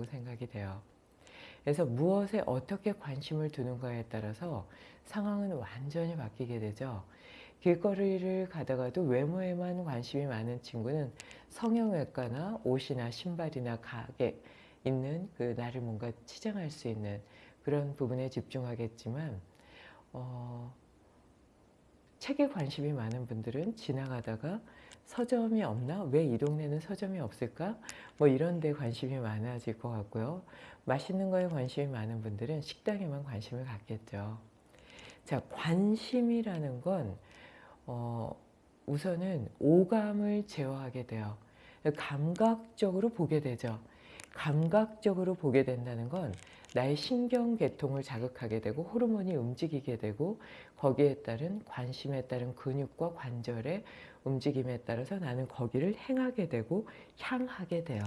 중요하다고 생각이 돼요. 그래서 무엇에 어떻게 관심을 두는가에 따라서 상황은 완전히 바뀌게 되죠. 길거리를 가다가도 외모에만 관심이 많은 친구는 성형외과나 옷이나 신발이나 가게 있는 그 나를 뭔가 치장할 수 있는 그런 부분에 집중하겠지만 어, 책에 관심이 많은 분들은 지나가다가 서점이 없나? 왜 이 동네는 서점이 없을까? 뭐 이런 데 관심이 많아질 것 같고요. 맛있는 거에 관심이 많은 분들은 식당에만 관심을 갖겠죠. 자, 관심이라는 건 어, 우선은 오감을 제어하게 돼요. 감각적으로 보게 되죠. 감각적으로 보게 된다는 건 나의 신경계통을 자극하게 되고 호르몬이 움직이게 되고 거기에 따른 관심에 따른 근육과 관절의 움직임에 따라서 나는 거기를 행하게 되고 향하게 돼요.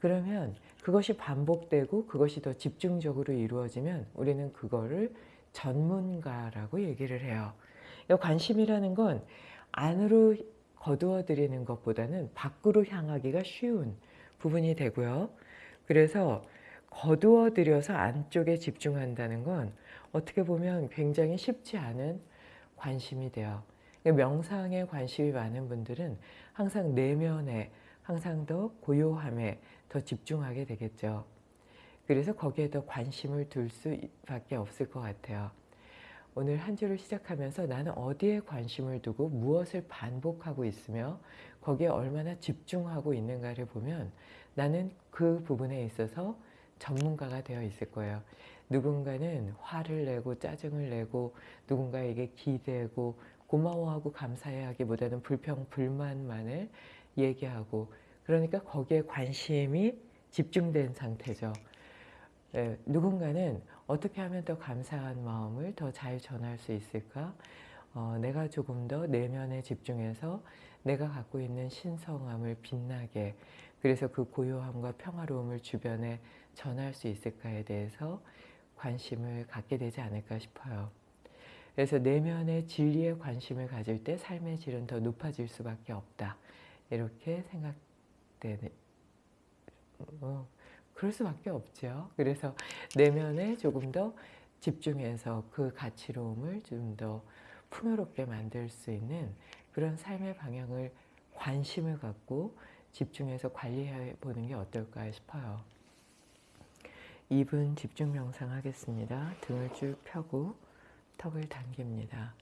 그러면 그것이 반복되고 그것이 더 집중적으로 이루어지면 우리는 그거를 전문가라고 얘기를 해요. 관심이라는 건 안으로 거두어 들이는 것보다는 밖으로 향하기가 쉬운 부분이 되고요. 그래서 거두어 들여서 안쪽에 집중한다는 건 어떻게 보면 굉장히 쉽지 않은 관심이 돼요. 명상에 관심이 많은 분들은 항상 내면에 항상 더 고요함에 더 집중하게 되겠죠. 그래서 거기에 더 관심을 둘 수밖에 없을 것 같아요. 오늘 한 주를 시작하면서 나는 어디에 관심을 두고 무엇을 반복하고 있으며 거기에 얼마나 집중하고 있는가를 보면 나는 그 부분에 있어서 전문가가 되어 있을 거예요. 누군가는 화를 내고 짜증을 내고 누군가에게 기대고 고마워하고 감사해하기보다는 불평, 불만만을 얘기하고 그러니까 거기에 관심이 집중된 상태죠. 예, 누군가는 어떻게 하면 더 감사한 마음을 더 잘 전할 수 있을까? 어, 내가 조금 더 내면에 집중해서 내가 갖고 있는 신성함을 빛나게 그래서 그 고요함과 평화로움을 주변에 전할 수 있을까에 대해서 관심을 갖게 되지 않을까 싶어요. 그래서 내면의 진리에 관심을 가질 때 삶의 질은 더 높아질 수밖에 없다. 이렇게 생각되는 어, 그럴 수밖에 없죠. 그래서 내면에 조금 더 집중해서 그 가치로움을 좀 더 풍요롭게 만들 수 있는 그런 삶의 방향을 관심을 갖고 집중해서 관리해 보는 게 어떨까 싶어요. 2분 집중 명상 하겠습니다. 등을 쭉 펴고 턱을 당깁니다.